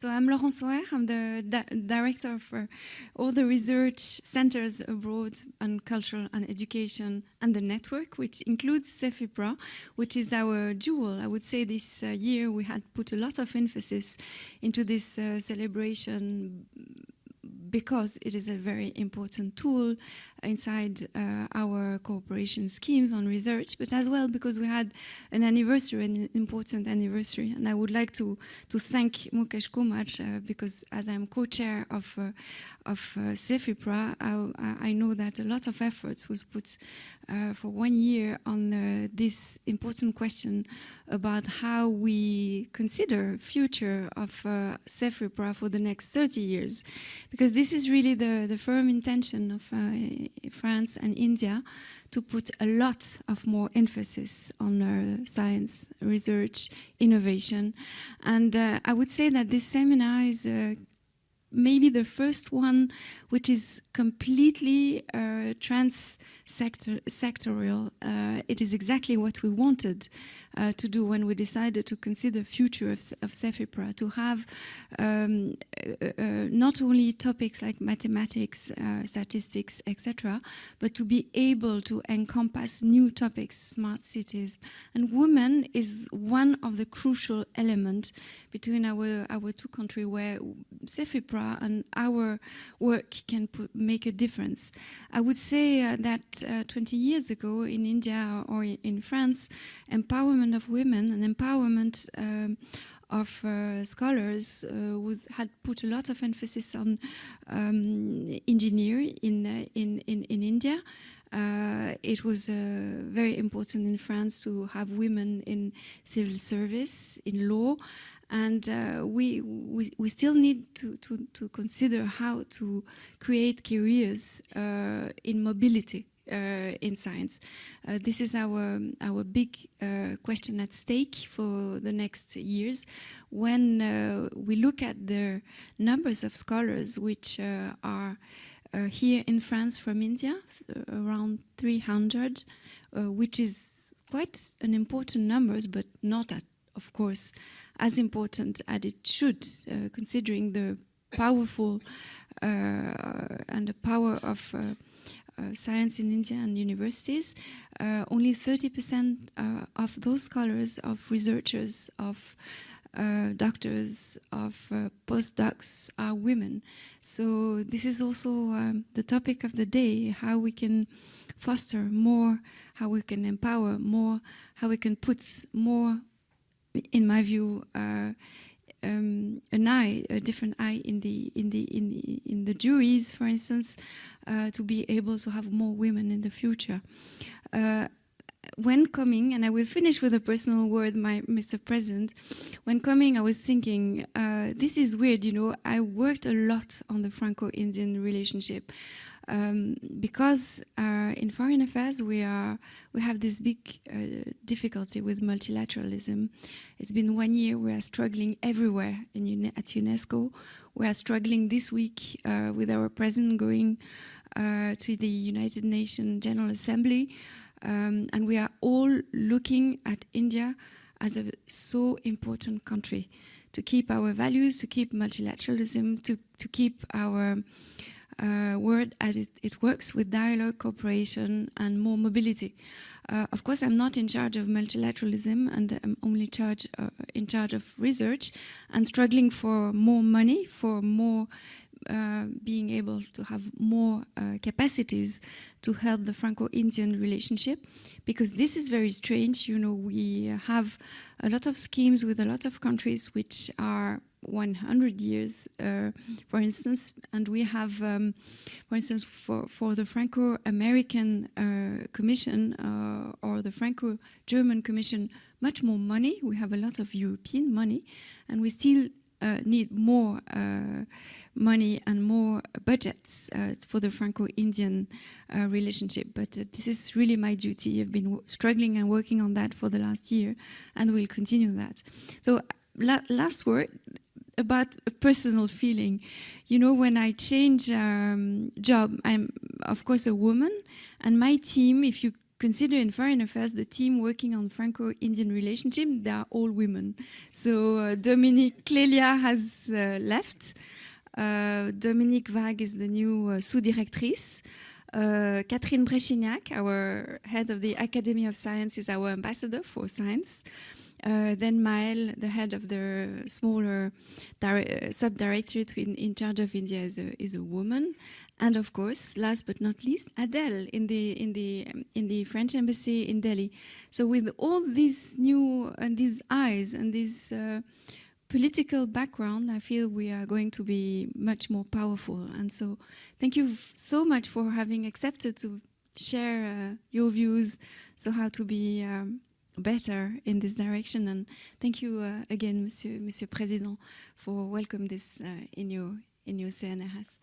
So I'm Laurence Auer, I'm the di director for all the research centers abroad on culture and education and the network, which includes CEFIPRA, which is our jewel. I would say this uh, year we had put a lot of emphasis into this uh, celebration because it is a very important tool inside uh, our cooperation schemes on research, but as well because we had an anniversary, an important anniversary. And I would like to, to thank Mukesh Kumar uh, because as I'm co-chair of, uh, of uh, CEFIPRA, I, I, know that a lot of efforts was put uh, for one year on uh, this important question about how we consider future of uh, CEFIPRA for the next 30 years. Because this is really the, the firm intention of uh, France and India to put a lot of more emphasis on uh, science, research, innovation. And uh, I would say that this seminar is uh, maybe the first one which is completely uh, trans-sectorial. Uh, it is exactly what we wanted uh, to do when we decided to consider future of, of CEFIPRA, to have um, not only topics like mathematics, uh, statistics, etc., but to be able to encompass new topics, smart cities. And women is one of the crucial elements between our, our two countries where CEFIPRA and our work can put, make a difference. I would say uh, that uh, 20 years ago in India or in France, empowerment of women and empowerment um, of uh, scholars uh, had put a lot of emphasis on um, engineering in, uh, in, in, in India. Uh, it was uh, very important in France to have women in civil service, in law, and uh, we, we, we still need to, to, to consider how to create careers uh, in mobility in science. Uh, this is our, our big uh, question at stake for the next years. When uh, we look at the numbers of scholars which are here in France from India, around 300, which is quite an important numbers, but not at, of course, as important as it should, uh, considering the powerful uh, and the power of uh, uh, science in India and universities. Uh, only 30% of those scholars, of researchers, of uh, doctors, of uh, postdocs are women. So this is also um, the topic of the day, how we can foster more, how we can empower more, how we can put more in my view, uh, um, an eye, a different eye in the in the in the, in the juries, for instance, uh, to be able to have more women in the future. Uh, when coming, and I will finish with a personal word, my Mr. President. When coming, I was thinking, uh, this is weird, you know. I worked a lot on the Franco-Indian relationship. Um, because uh, in foreign affairs we are we have this big uh, difficulty with multilateralism. It's been one year we are struggling everywhere in, at UNESCO. We are struggling this week uh, with our president going uh, to the United Nations General Assembly, um, and we are all looking at India as a so important country to keep our values, to keep multilateralism, to to keep our uh, word as it, it, works with dialogue, cooperation and more mobility. Uh, of course, I'm not in charge of multilateralism and I'm only charge, uh, in charge of research and struggling for more money, for more uh, being able to have more uh, capacities to help the Franco-Indian relationship because this is very strange. You know, we have a lot of schemes with a lot of countries which are 100 years, uh, for instance, and we have, um, for instance, for, for the Franco-American uh, Commission uh, or the Franco-German Commission, much more money. We have a lot of European money, and we still uh, need more uh, money and more budgets uh, for the Franco-Indian relationship. But this is really my duty. I've been struggling and working on that for the last year, and we'll continue that. So la last word, about a personal feeling. You know, when I change um, job, I'm of course a woman, and my team, if you consider in foreign affairs the team working on Franco-Indian relationship, they are all women. So uh, Dominique Clélia has uh, left. Uh, Dominique Vague is the new uh, sous-directrice. Uh, Catherine Bréchignac, our head of the Academy of Science, is our ambassador for science. Uh, then Maëlle, the head of the smaller uh, sub-directorate in, in, charge of India, is a, is a, woman. And of course, last but not least, Adèle in the in the in the French embassy in Delhi. So with all these new and these eyes and this uh, political background, I feel we are going to be much more powerful. And so, thank you so much for having accepted to share uh, your views. So how to be um, better in this direction. And thank you uh, again, Monsieur, Monsieur President, for welcoming this uh, in your in your CNRS.